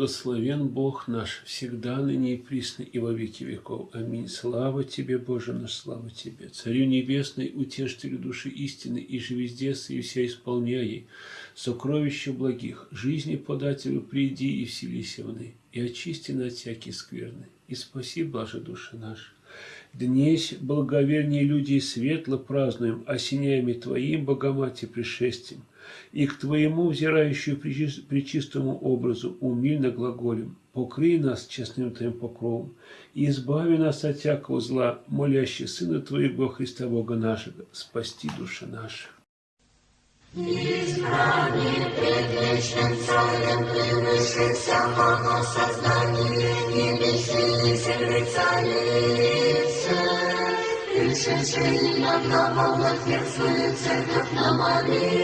Благословен Бог наш, всегда, ныне и присно, и во веки веков. Аминь. Слава Тебе, Боже наш, слава Тебе. Царю Небесный, утешителю души истины, и же везде и вся исполняй, сокровища благих, жизни подателю приди и вселися в и очисти на всякие скверны, и спаси, блаже души наши. Днесь, благовернее люди, светло празднуем, осеняями Твоим, Богомате, пришествием, и к Твоему, взирающему причистому образу, умильно глаголем, покрый нас честным Твоим покровом, и избави нас от всякого зла, молящий Сына Твоего Христа Бога нашего, спасти души наши. Избрание предвечным царем превыше всякого создания небесных земли царицы, пришедший иногда во свою церковь на молитву,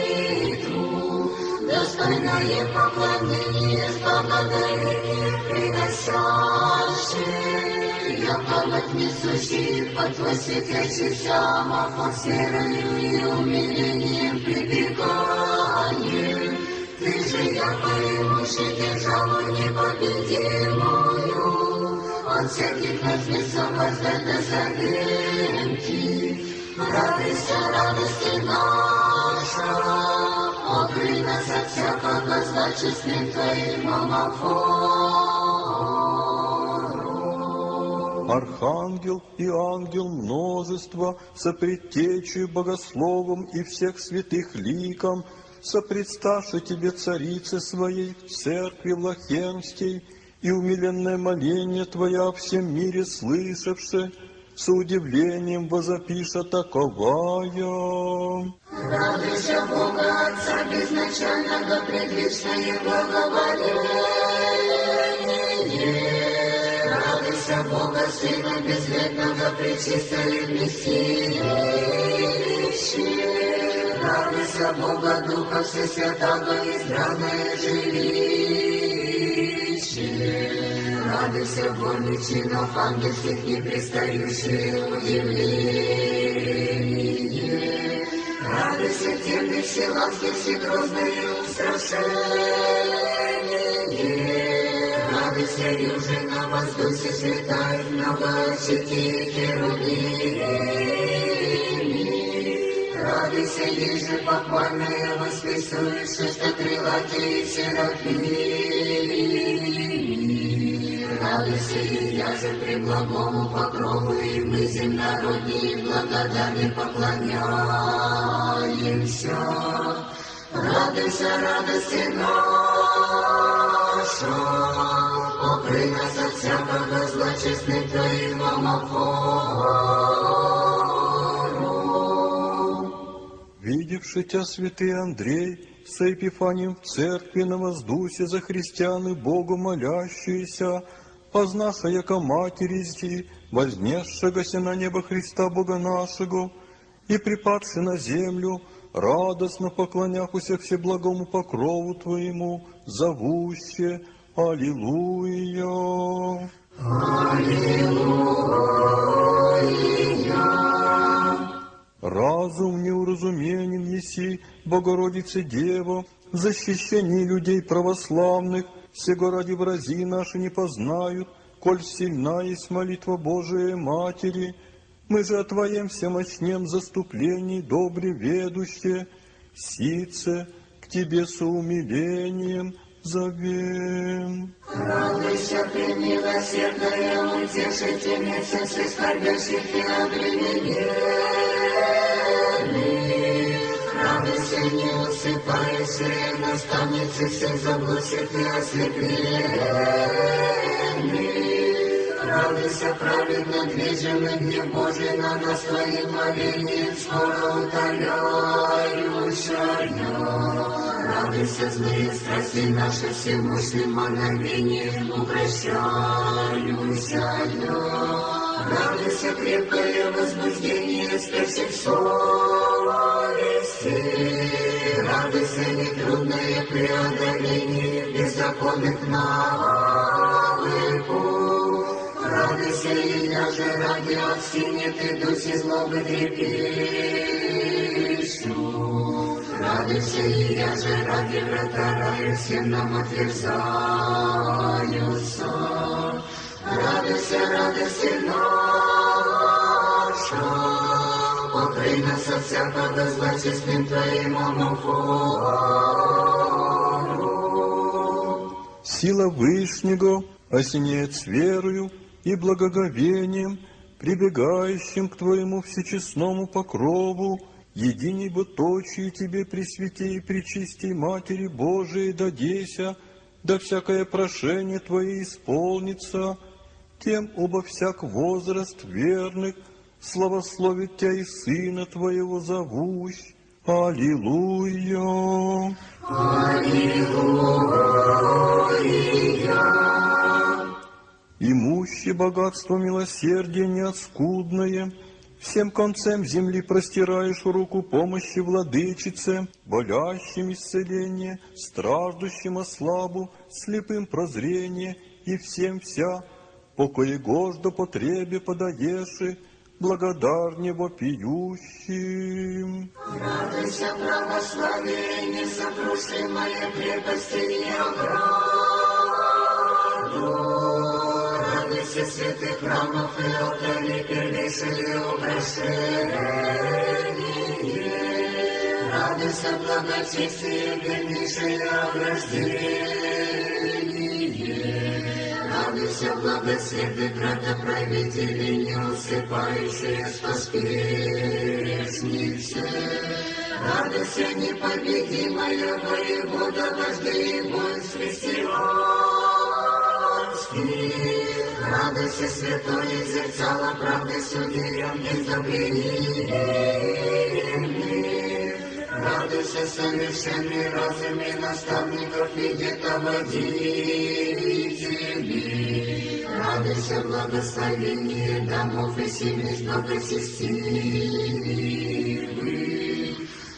достойное поклонение с благодарением приносящий яблок несущий под твой светящийся мафон с верою и умилением прибегаем. Ты же якорь державу непобедимую, от всяких размесов возвета завенки. Радуйся, радости наша, покрый нас от всякого зла честным твоим омофон. Архангел и ангел множество, сопредтечью богословом и всех святых ликом, сопредставши тебе царице своей в церкви Влахенской, и умиленное моление Твоя о всем мире слышавши, с удивлением возопиша таковая. Радуйся Бога Отца безначального, предвечное благоволение. Радуйся Бога Сына безвредного, пречистое вместилище. Радуйся Бога Духа Всесвятого, избранное жилище. Радуйся волю чинов ангельских, не пристающие удивление. Радуйся темных силанских, всегрозное устрашение. Радуйся, юже на воздухе светает много сети херувими. Радуйся, еже похвальная воскресует шестокрылатые серафими. Радуйся, я же при благому покрову, и мы земнородние благодарны поклоняемся. Радуйся, радости наша, Покрий нас от всякого зла чесних Твоїм Видевши тебя, святый Андрей, с Епифанием в церкви на воздусе за христиан и Богу молящиеся, познаша, яко матери зи, вознесшегося на небо Христа Бога нашего, и припадши на землю, радостно поклоняхуся всеблагому покрову Твоему, зовуще, Аллилуйя. Аллилуйя. Разум неуразуменен еси, Богородице Дева, защищение людей православных, Сего ради врази наши не познают, Коль сильна есть молитва Божия Матери, Мы же о Твоем всемощнем заступлении добре ведущие, Сице к Тебе с умилением зовем. Радуйся, ты, милосердная утешительница всех скорбящих и обремененных. Радуйся, не усыпающая наставница всех заблудших и ослепленных. Радуйся, праведно движимый гнев Божий на нас Твоим молением, скоро утоляющая. Радуйся, злые страсти наши всемощным мгновением укращающая. Радуйся, крепкое возбуждение спящих славе Сын, радуйся нетрудное преодоление беззаконных навалы путь. Радуйся и даже ради овсине ты дуси злобы трепещу. Радуйся и я же ради врата раю всем нам отверзаются. Радуйся, радуйся наша. Покрой нас от всякого зла честным Твоим омофору. Сила Вышнего осеняет с верою и благоговением, прибегающим к Твоему всечестному покрову, единей бы точию Тебе Пресвятей и Пречистей Матери Божией дадеся, да всякое прошение Твое исполнится, тем оба всяк возраст верных славословит Тя и Сына Твоего зовущ. Аллилуйя! Имущее богатство милосердия неоскудное, Всем концем земли простираешь руку помощи владычице, Болящим исцеление, страждущим ослабу, Слепым прозрение и всем вся, Покое гождо потребе подаеши, Благодарне вопиющим. Радуйся, православие, несокрушимая крепости и ограду. Радуйся, святых храмов и алтарей, первейшие украшения. Радуйся, благочестие, вернейшее ограждение. Радуйся, благосветы, градоправители, не усыпающие, что спешницы. Радуйся, непобедимая воевода, вождей воинств христианских. Радуйся, святое зерцало правды судьям бездобрениями. Радуйся, совершенный разум и наставников и детоводителей. Радуйся, благословение домов и семей благочестивых.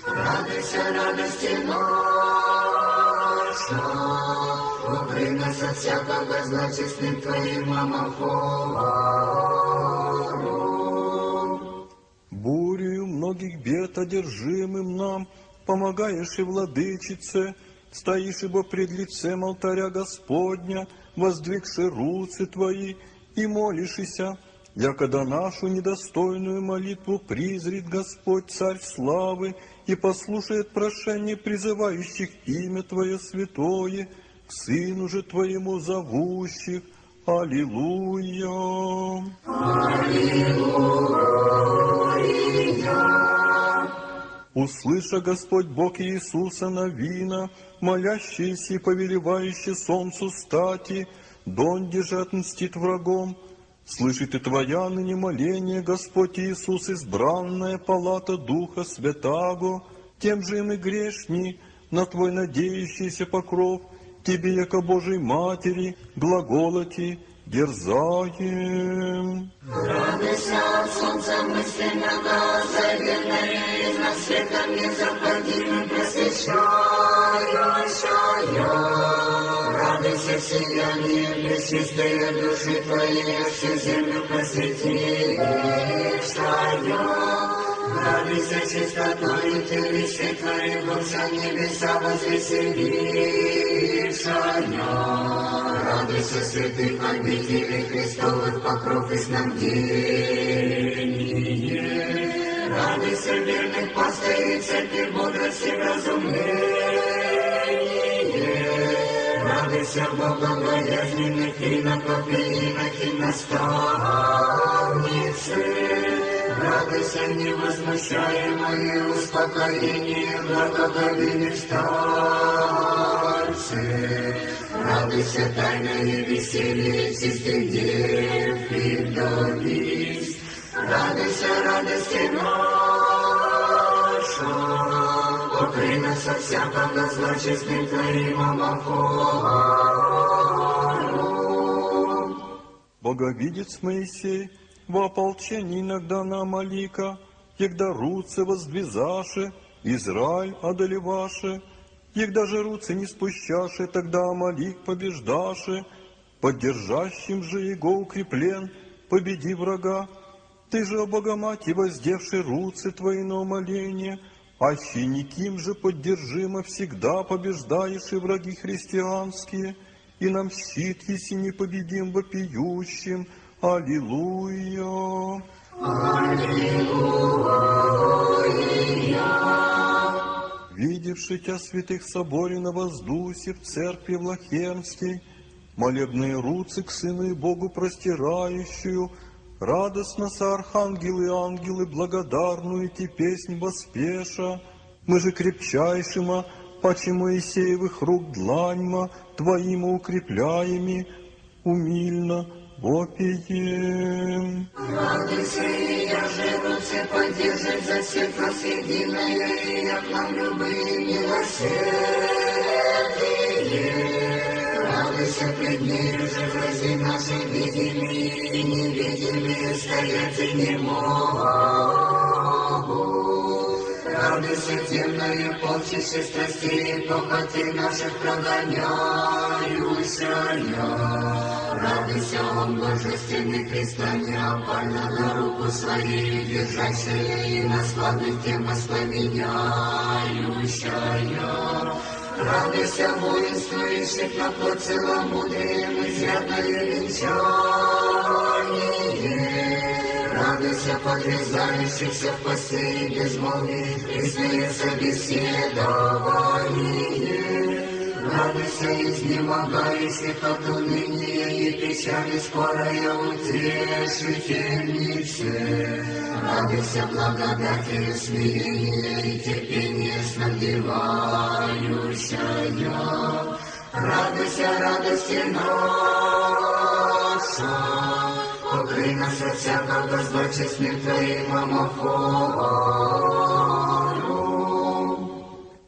Радуйся, радости наша, укрой нас от всякого зла Твоим омофору. Бурею многих бед одержимым нам помогаешь и владычице, стоишь ибо пред лицем алтаря Господня, воздвигши руцы твои, и молишься, якода нашу недостойную молитву призрит Господь, Царь славы, и послушает прошение призывающих имя Твое святое, к Сыну же Твоему зовущих. Аллилуйя! Услыша Господь Бог Иисуса Навина, молящийся и повелевающий солнцу стати, донде же отмстит врагом, Слышит и Твоя ныне моление, Господь Иисус, избранная палата Духа Святаго, тем же и мы грешни, на Твой надеющийся покров, Тебе, яко Божией Матери, глаголоти, дерзаем. Радуйся от солнца мысленного, заветная из нас светом незаходимым просвещающая. Радуйся, сияние пречистые души Твоей, всю землю просветившая. Радуйся чистотой телищей Твоих, вся небеса возвеселившая. Радуйся, святых обителей Христовых покров и снабдение. Радуйся, верных пастырей, церкви бодрости разумление. Радуйся, богобоязненных иноков и инохи наставницы. Радуйся, невозмущаемое успокоение, благоговейных старцы. Радуйся, тайное веселье чистых дев и вдовиц. Радуйся, радости наша, нас от всякого зла честным Твоим омофору. Боговидец Моисей, во ополчении иногда на Амалика, Егда руцы воздвизаше, Израиль одолеваше, Егда же руцы не спущаше, тогда Амалик побеждаше, Поддержащим же его укреплен, победи врага. Ты же, о Богоматерь, воздевший руцы твои на умоление, Аще никим же поддержимо всегда побеждаешь и враги христианские, И нам щит, если не победим вопиющим, Аллилуйя. Видевши тебя святых соборе на воздусе в церкви Влахернской, молебные руцы к Сыну и Богу простирающую, радостно со архангелы и ангелы благодарную ти песнь воспеша, мы же крепчайшима, паче Моисеевых рук дланьма, Твоима укрепляеми, умильно вопием. Радуйся, и я же руце поддержит за всех нас единое, и я к нам любые милосердие. Радуйся пред нею же врази наши видимые и невидимые стоять и не могут. Радуйся темное полчище страстей, похоти наших прогоняющая. Радуйся, он божественный Христоня, больно на руку своей держащая и на славных тем воспламеняющая. Радуйся, воинствующих на плоть целомудрием, изрядное венчание. Радуйся, подрезающихся в посты и безмолвии, пресные собеседование. Радуйся, изнемогающих от уныния и печали скорая утешительнице. Радуйся, благодатью смирения и терпения снабдевающая. Радуйся, радости наша, покрый нас от всякого зла честным Твоим омофором.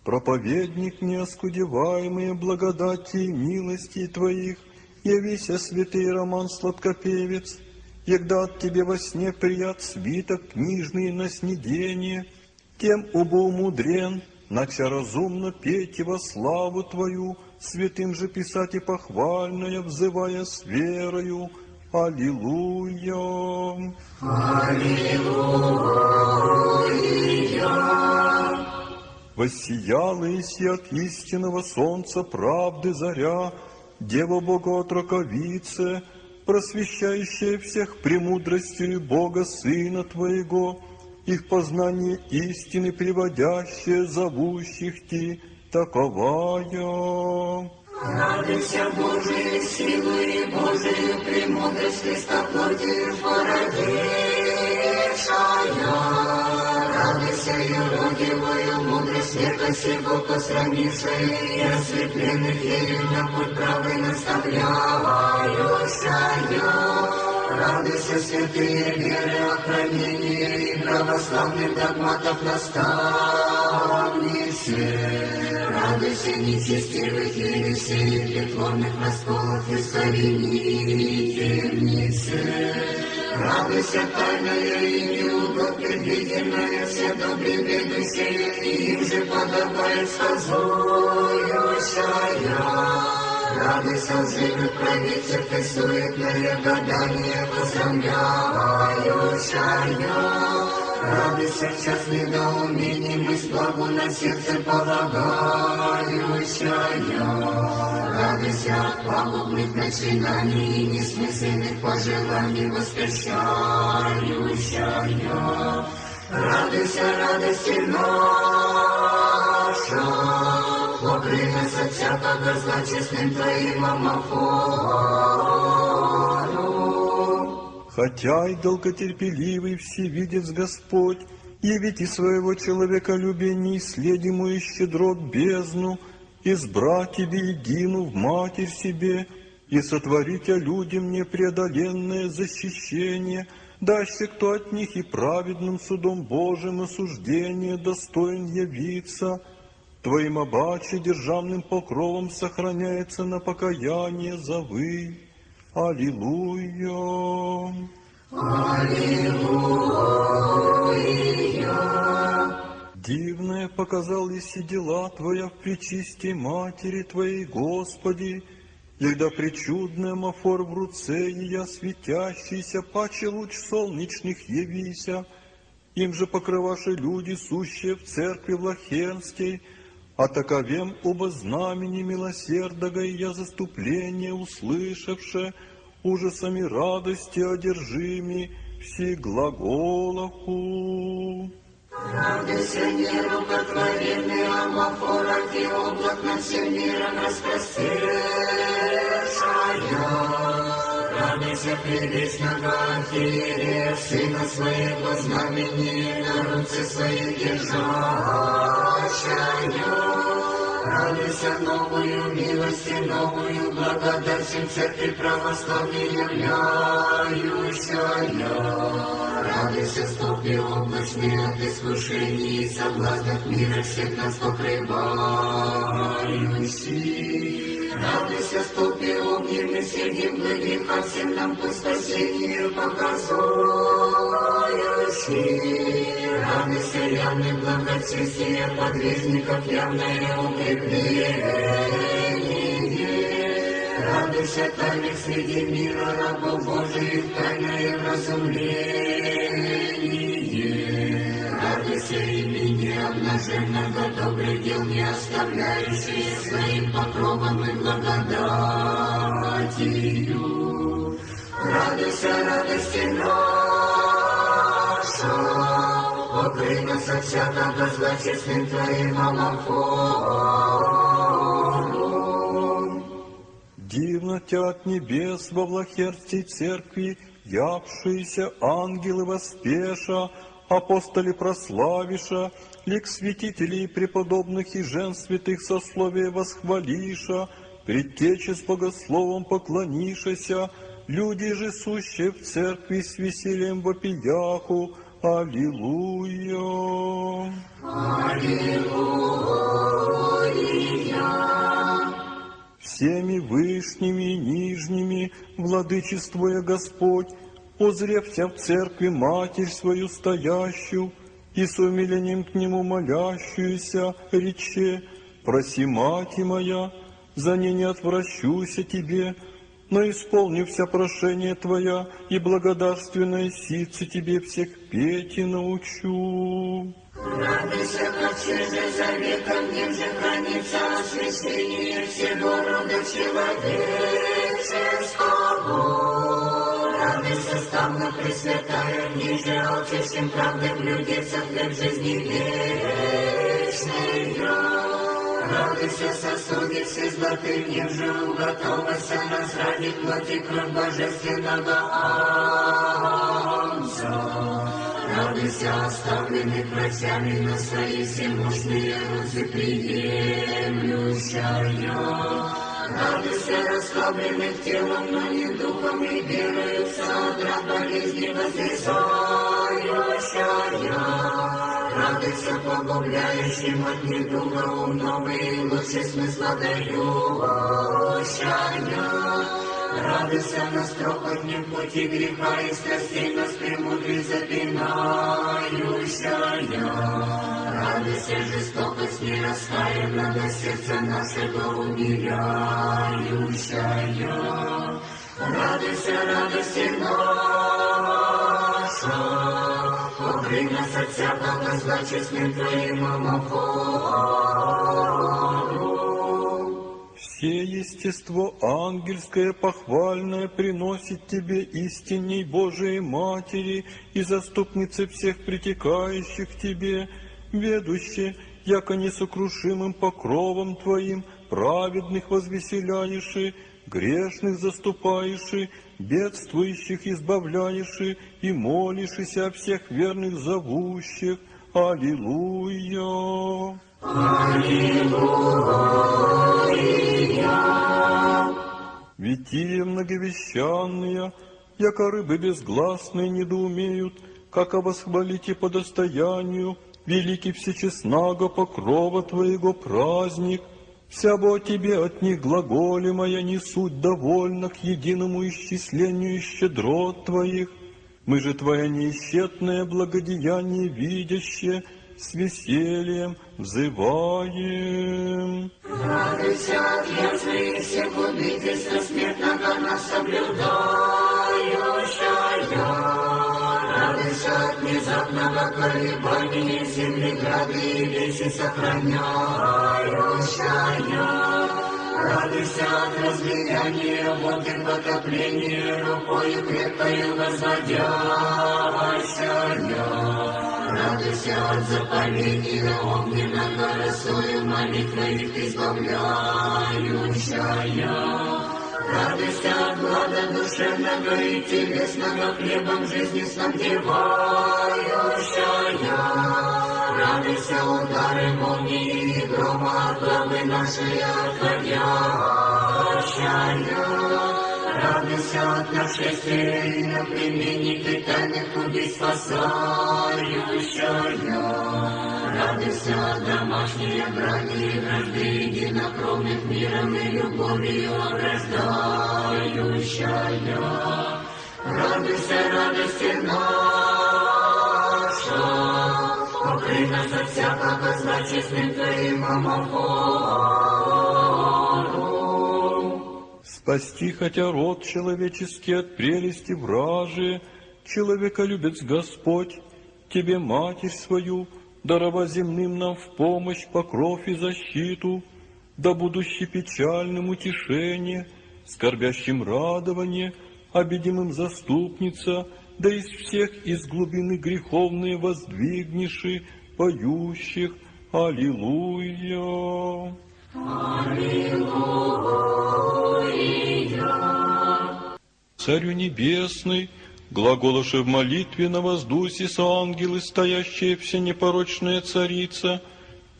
Проповедник неоскудеваемые благодати милости Твоих, явися святый Роман Сладкопевец, егда от Тебе во сне прият свиток книжный на снедение, тем убоумудрен, нача разумно петь во славу Твою, святым же писать и похвальное, взывая с верою. Аллилуйя! Воссияла Иси от истинного солнца правды заря, Дева Бога отроковице, просвещающая всех премудростью Бога Сына Твоего, их познание истины приводящее, зовущих Ти, таковая. Радуйся Божией силой и Божией премудрость Христа плотью породившая. Радуйся юродивую мудрость века сего посрамившая и ослепленных ею на путь правый наставляющая. Радуйся, святые веры, охранения и православных догматов наставницы. Радуйся, нечестивых ересей, притворных расколов и совинительницы. Радуйся, тайная и неудобно-предвиденная, все добре ведущая, и им же подобает сказующая. Радуйся, лживых правитель, ты суетное гадание посрамляющая. Радуйся, в час недоумений, мысль благу на сердце полагающая. Радуйся от пагубных начинаний несмысленных пожеланий восхищающая. Радуйся, радости наша, покрый нас от всякого зла честным Твоим омофором. Хотя и долготерпеливый всевидец Господь, явите своего человеколюбия неисследимую и щедрот бездну, избрать тебе едину в Матерь себе, и сотворить о людям непреодоленное защищение, даще кто от них и праведным судом Божьим осуждение достоин явиться, Твоим обаче державным покровом сохраняется на покаяние завы. Аллилуйя! Дивное показал Иси дела Твоя в причисте Матери Твоей, Господи, Егда причудный амафор в руце ее светящийся, паче луч солнечных явися, им же покрываши люди, сущие в церкви Влахенской, а таковем оба знамени милосердога и я заступление услышавше, ужасами радости одержими, все глаголаху. Радуйся, нерукотворенный амофорах и облак над всем миром распрострешая. Радуйся, предвечного архиерея, сына своего знамени, на руце своих держащая. Радуйся новую милость и новую благодать всем церкви православной являющая. Радуйся, стопи облачные от искушений и соблазнов мира всех нас покрывающий. Радуйся, стопи огненный среди многих, а всем нам по спасению показующий. Радуйся, явный благочестие подвижников, явное укрепление. Радуйся, тайных среди мира рабов Божиих, тайное разумление. Радуйся имени обнаженного добрых дел, не оставляющие своим покровом и благодатью. Радуйся, радости наша, покрый нас от всякого зла честным Твоим амофором. Дивно тя от небес во влахерстей церкви, явшиеся ангелы воспеша, апостоли прославиша, лик святителей преподобных и жен святых сословия восхвалиша, предтече с богословом поклонишася, люди же сущие в церкви с весельем вопияху, Аллилуйя. Всеми вышними и нижними, владычествуя Господь, озревся в церкви Матерь свою стоящую, и с умилением к Нему молящуюся, рече, «Проси, Мати моя, за ней не отвращуся Тебе, но исполни вся прошение Твоя, и благодарственное ситце Тебе всех петь и научу». Радуйся, ковчег же заветом, нем же хранится освящение всего рода человеческого. Радуйся, ставна Пресвятая, ниже алчащим правдой блюдется хлеб жизни вечной. Радуйся, сосудицы золотым, нем же уготовася нас ради плоти кровь божественного Агнца. Радуйся, оставленный врачами на свои всемощные руки приемлющая. Радуйся, расслабленных телом, но не духом и верою, содра болезни воздвисающая. Радуйся, погубляющим от недуга ум новый, лучший смысла дающая. Радуйся на стропотнем пути греха и страстей нас премудрей запинающая. Радуйся, жестокость не раскаянна до сердца нашего умиляющая. Радуйся, радости наша, покрый нас от всякого зла честным Твоим амофором. Все естество ангельское похвальное приносит Тебе истинней Божией Матери и заступнице всех притекающих к Тебе, ведуще, яко несокрушимым покровом Твоим праведных возвеселяешь, грешных заступаешь, бедствующих избавляешь и молишься о всех верных зовущих. Аллилуйя! Витие многовещанные, яко рыбы безгласные недоумеют, как восхвалите по достоянию, великий всечестнаго покрова Твоего праздник, вся бы о Тебе от них глаголи моя не суть довольна к единому исчислению щедрот Твоих. Мы же Твое неисчетное благодеяние видящее, с весельем взываем. Радуйся от язвы и всех убийств смертного нас соблюдающая. Радуйся от внезапного колебания земли грады и вещи сохраняющая. Радуйся от разлияния воды потопления, рукою крепкою возводящая. Радуйся от запаления огненного росою молитвой избавляющая. Радуйся от глада душевного и телесного хлебом жизни снабдевающая. Радуйся удары молнии и грома от главы нашей отходящая. Радуйся от нашествия и на племенник и тайных убийств спасающая. Радуйся от домашней брани и вражды единокровных миром и любовью ограждающая. Радуйся, радости наша, покрый нас от всякого зла честным Твоим омофором. Спасти хотя род человеческий от прелести вражи, человека любит Господь, Тебе Матерь свою, дарова земным нам в помощь, покров и защиту, да будущий печальным утешение, скорбящим радование, обидимым заступница, да из всех из глубины греховные воздвигнеши, поющих. Аллилуйя. Царю Небесный, глаголоши в молитве на воздусе с ангелы, стоящие все непорочная царица,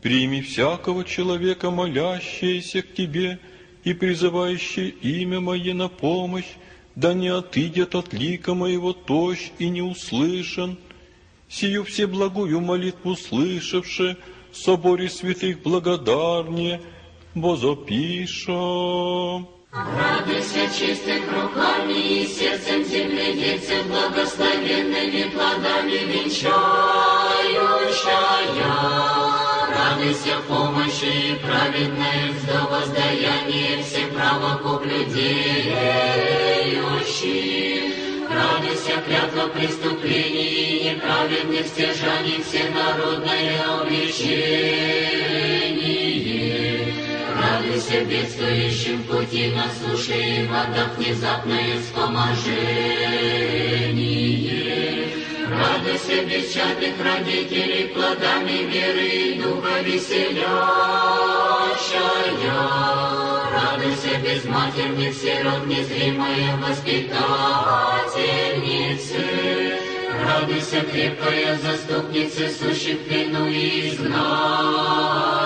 прими всякого человека, молящееся к Тебе и призывающее имя Мое на помощь, да не отыдет от лика моего тощ и не услышан. Сию все благую молитву слышавши, соборе святых благодарнее, возопишем. Радуйся чистых руками и сердцем земледельцев благословенными плодами венчающая. Радуйся помощи и праведной до воздаяния всех правокуплюдеющих. Радуйся клятва преступлений и неправедных стяжаний всенародное обличение. Радуйся бедствующим пути на суше и водах внезапное вспоможение. Радуйся бесчадных родителей плодами веры и духа веселящая. Радуйся безматерных сирот, незримая воспитательницы. Радуйся крепкая заступница, сущих плену и изгнании.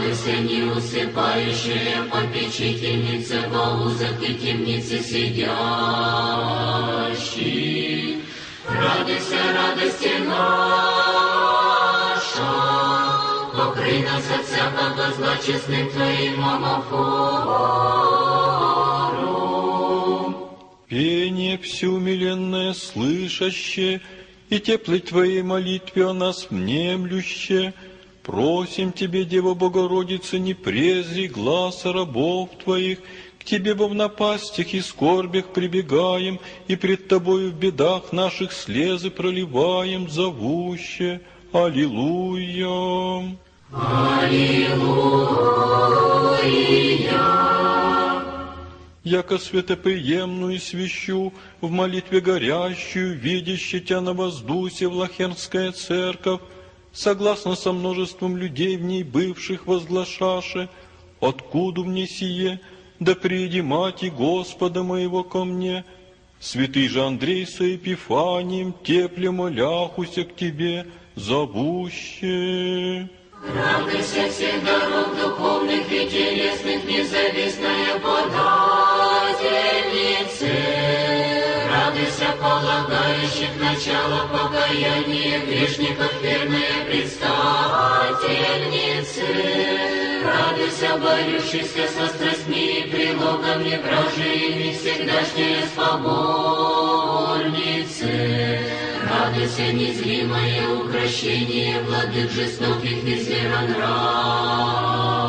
Радуйся, не усыпающая попечительница во узах и темнице сидящих. Радуйся, радости наша, покрый нас от всякого зла честным Твоим омофором. Пение всеумиленное слышащее, и теплой Твоей молитве о нас внемлюще, просим Тебе, Дева Богородица, не презри глаз рабов Твоих, к Тебе во в напастях и скорбях прибегаем, и пред Тобою в бедах наших слезы проливаем, зовуще. Аллилуйя! Яко святоприемную свящу, в молитве горящую, видящий Тя на воздусе Влахернская церковь, согласно со множеством людей в ней бывших возглашаше, откуда мне сие, да приди мати Господа моего ко мне, святый же Андрей со Епифанием, тепле моляхуся к тебе, зовуще. Радуйся всех дорог духовных и телесных, независная подательницы. Радуйся полагающих начало покаяния грешников, верная предстательницы. Радуйся, борющихся со страстьми и прилогами вражьими, всегдашняя споборницы. Радуйся, незримое укрощение владык жестоких и зверонравных.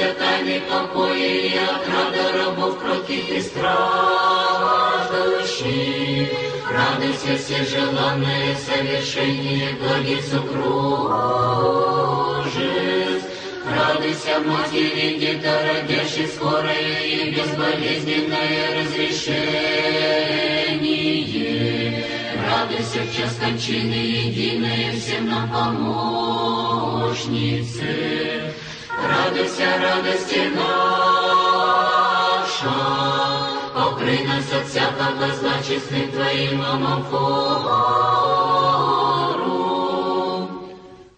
Радуйся, тайный покоя и отрада рабов кротких и страждущих. Радуйся, всежеланное совершение благих супружеств. Радуйся, матери детородящей, скорое и безболезненное разрешение. Радуйся в час кончины, единая всем нам помощнице. Радуйся, радости наша, покрый нас от всякого зла честным Твоим омофору.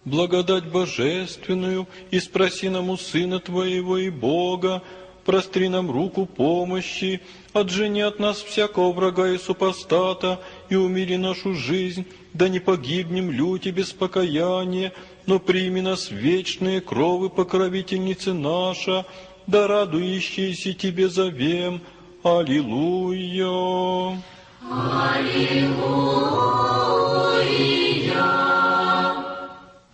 Благодать божественную, и спроси нам у Сына Твоего и Бога, простри нам руку помощи, отжени от нас всякого врага и супостата, и умири нашу жизнь, да не погибнем люти без покаяния, но прими нас вечные кровы покровительницы наша, да радующиеся Тебе зовем. Аллилуйя!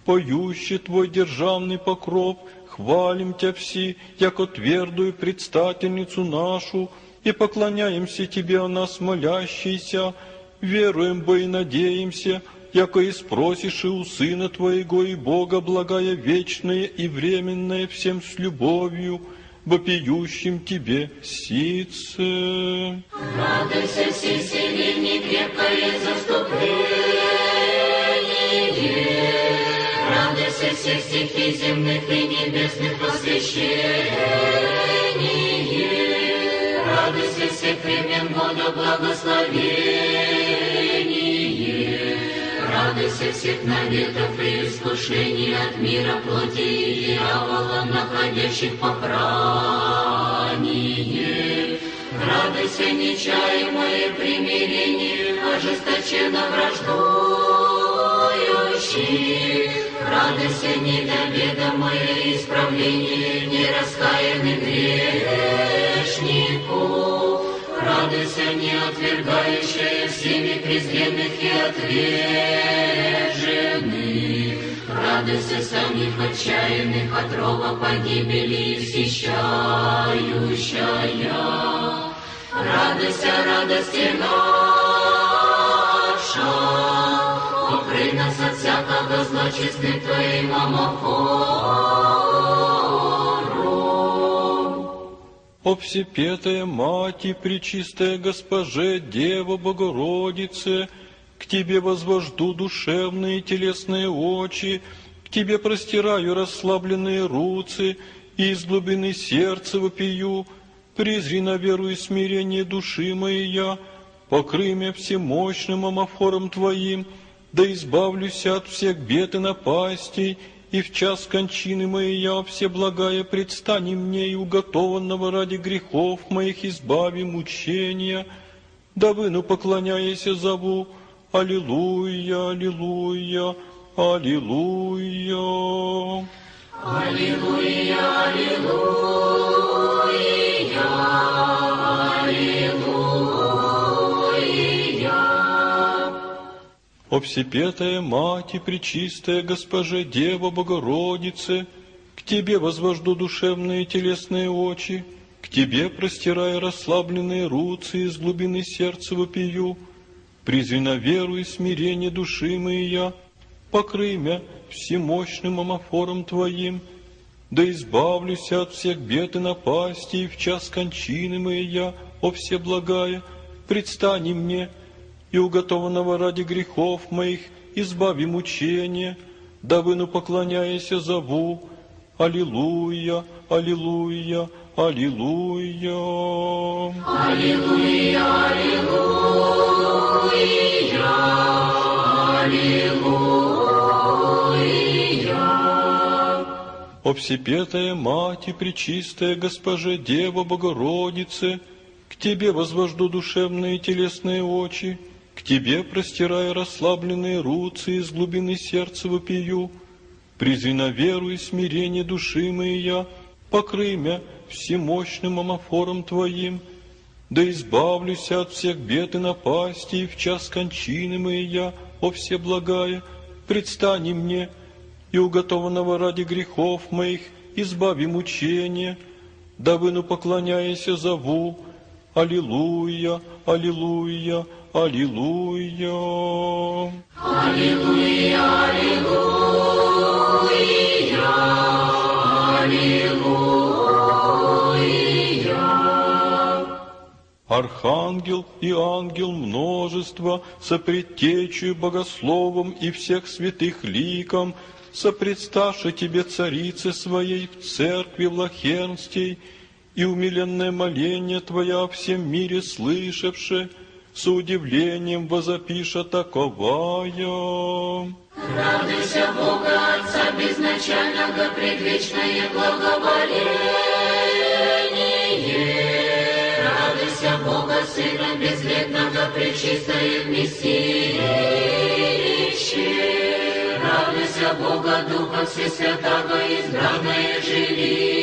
Поющий Твой державный покров, хвалим Тя все, яко твердую предстательницу нашу, и поклоняемся Тебе о нас молящийся, веруем бы и надеемся, яко и спросишь и у Сына Твоего и Бога благая вечное и временное всем с любовью, вопиющим Тебе сице. Радуйся, все сильнее, крепкое заступление. Радуйся, все стихи земных и небесных посвящение. Радуйся, всех времен года благословение. Радуйся всех наветов и искушений от мира плоти и дьявола, находящих попрание. Радуйся, нечаемое примирение, ожесточенно враждующих. Радуйся, недоведомое исправление нераскаянных грешнику. Радуйся, не отвергающая всеми презренных и отверженных. Радуйся самих отчаянных от рова погибели всещающая. Радуйся, радости наша, покрый нас от всякого зла чистым Твоим омофором. О Всепетая Мать и Пречистая Госпоже, Дева Богородице, к Тебе возвожду душевные и телесные очи, к Тебе простираю расслабленные руцы, и из глубины сердца вопию, презри на веру и смирение души моей я, покрый меня всемощным амофором Твоим, да избавлюсь от всех бед и напастей, и в час кончины моей я все благая предстани мне и уготованного ради грехов моих избави мучения, да выну поклоняясь зову, Аллилуйя, Аллилуйя, Аллилуйя. Аллилуйя, аллилуйя. О Всепетая Мать и Пречистая Госпоже Дева Богородице, к Тебе возвожду душевные и телесные очи, к Тебе простирая расслабленные руцы из глубины сердца вопию, призри на веру и смирение души моей я, покрый мя всемощным амофором Твоим, да избавлюсь от всех бед и напастей, в час кончины моей я, о Всеблагая, предстани мне, и уготованного ради грехов моих избави мучения, да выну поклоняясь зову, Аллилуйя, Аллилуйя, Аллилуйя. Аллилуйя, аллилуйя, аллилуйя. О Всепетая Мать и Пречистая Госпоже Дева Богородице, к Тебе возвожду душевные и телесные очи, к Тебе простирая расслабленные руцы из глубины сердца вопию, призри на веру и смирение души моей я, покрый мя всемощным амофором Твоим, да избавлюсь от всех бед и напастей в час кончины моей я, о Всеблагая, предстани мне, и уготованного ради грехов моих избави мучения, да выну поклоняясь зову, Аллилуйя, Аллилуйя, Аллилуйя. Аллилуйя, аллилуйя, Архангел и ангел множество, сопредтечью богословом и всех святых ликом, сопредставши тебе царице своей в церкви Влахернстей, и умиленное моление Твоя в всем мире слышавши, с удивлением возопиша таковая. Радуйся Бога Отца безначального, предвечное благоволение. Радуйся Бога Сына безвредного, пречистое вместилище. Радуйся Бога Духа Всесвятого, избранное жилище.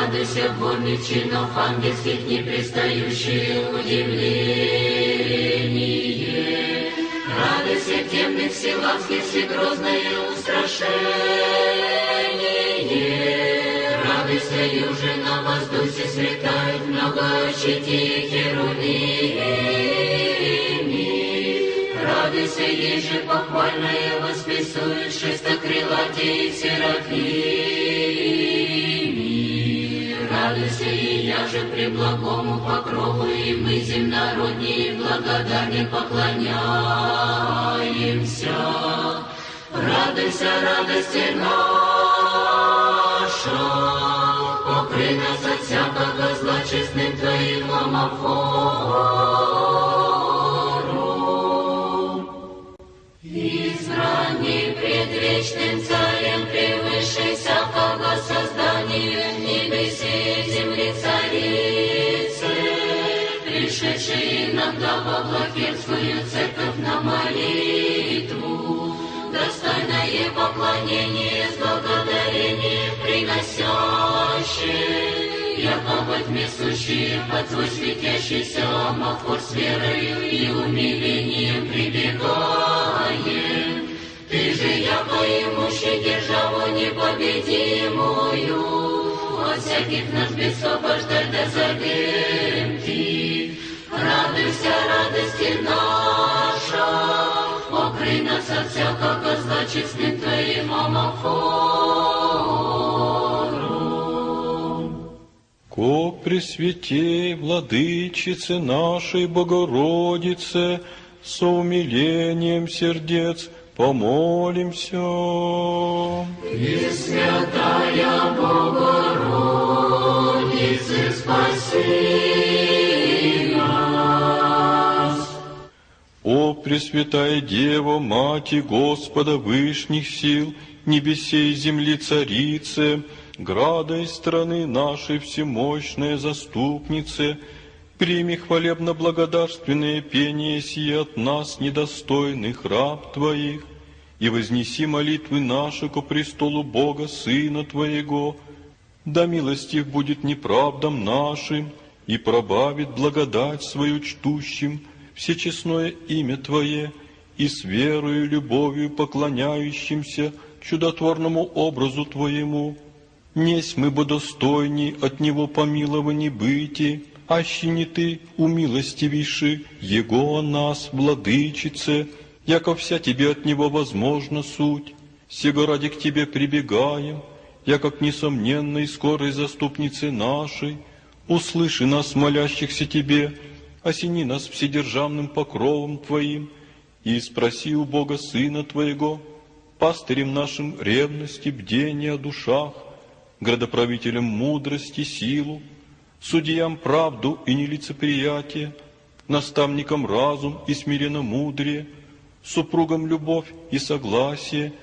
Радуйся дворных чинов ангельских, не пристающие удивление. Радуйся темных силавских, всегрозное устрашение. Радуйся, юже на воздухе светает много щити херувими. Радуйся, еже похвальное восписует шестокрылатей серафими. Радуйся, и я же при благому покрову, и мы земнородние благодарне поклоняемся. Радуйся, радости наша, покрый нас от всякого зла честным Твоим омофором. Избранный предвечным царем, пришедший иногда во Влахерскую церковь на молитву, достойное поклонение с благодарением приносящее, якобы несущие под свой светящийся омофор с верою и умилением прибегаем. Ты же, яко имущий державу непобедимую, от всяких нас бесобождай да заберем ты. Радуйся, радости наша, покрый нас от всякого зла честным Твоим омофором. Ко Пресвятей, Владычице нашей Богородице, со умилением сердец помолимся. Пресвятая Богородице, спаси О Пресвятая Дева, Мати Господа Вышних сил, небесей и земли Царице, града и страны нашей всемощная заступнице, прими хвалебно-благодарственное пение сие от нас, недостойных раб Твоих, и вознеси молитвы наши ко престолу Бога Сына Твоего, да милостив будет неправдам нашим, и пробавит благодать свою чтущим, всечестное имя Твое, и с верою и любовью поклоняющимся чудотворному образу Твоему. Несть мы бы достойни от Него помилований быти, аще не Ты умилостивейши Его нас, владычице, яко вся Тебе от Него возможна суть. Сего ради к Тебе прибегаем, яко к несомненной скорой заступнице нашей, услыши нас, молящихся Тебе, осени нас вседержавным покровом Твоим, и спроси у Бога Сына Твоего, пастырем нашим ревности, бдения о душах, градоправителям мудрости, силу, судьям правду и нелицеприятие, наставникам разум и смиренно мудрее, супругам любовь и согласие,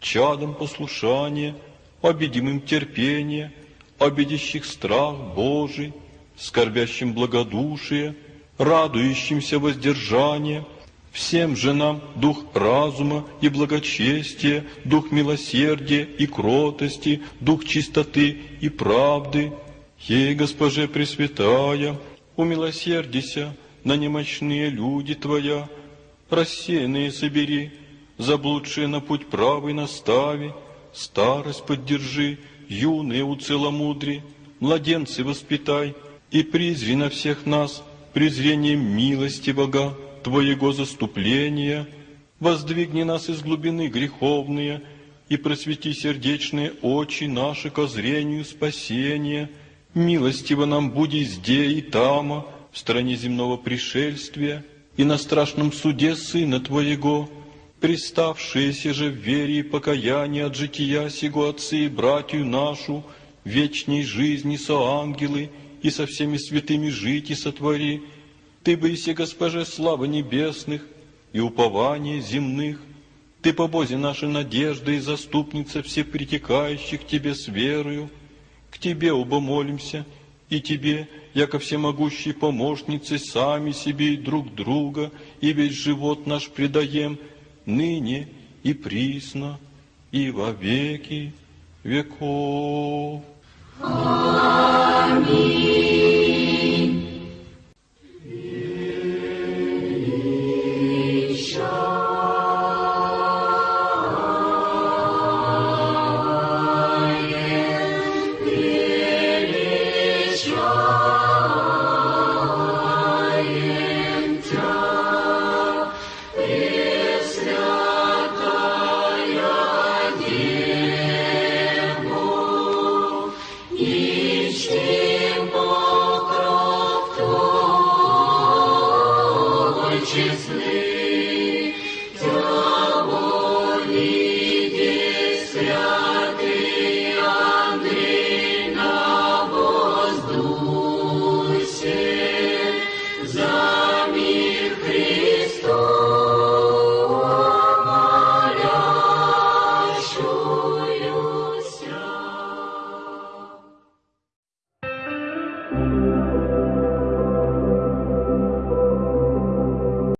чадам послушание, обидимым терпение, обидящих страх Божий, скорбящим благодушие, радующимся воздержание, всем же нам дух разума и благочестия, дух милосердия и кротости, дух чистоты и правды. Ей, Госпоже Пресвятая, умилосердися на немощные люди Твоя, рассеянные собери, заблудшие на путь правый настави, старость поддержи, юные уцеломудри, младенцы воспитай, и призри на всех нас презрением милости Бога, Твоего заступления, воздвигни нас из глубины греховные, и просвети сердечные очи наши ко зрению спасения. Милостиво нам буди зде и тама, в стране земного пришельствия, и на страшном суде Сына Твоего, приставшиеся же в вере и покаянии от жития сего отцы и братью нашу, вечней жизни со ангелы и со всеми святыми жить и сотвори. Ты бы и Госпоже слава небесных и упование земных, Ты по Бозе нашей надежды и заступница всех притекающих Тебе с верою. К Тебе оба молимся, и Тебе, яко всемогущей помощницы, сами себе и друг друга, и весь живот наш предаем, ныне и присно, и во веки веков. For me.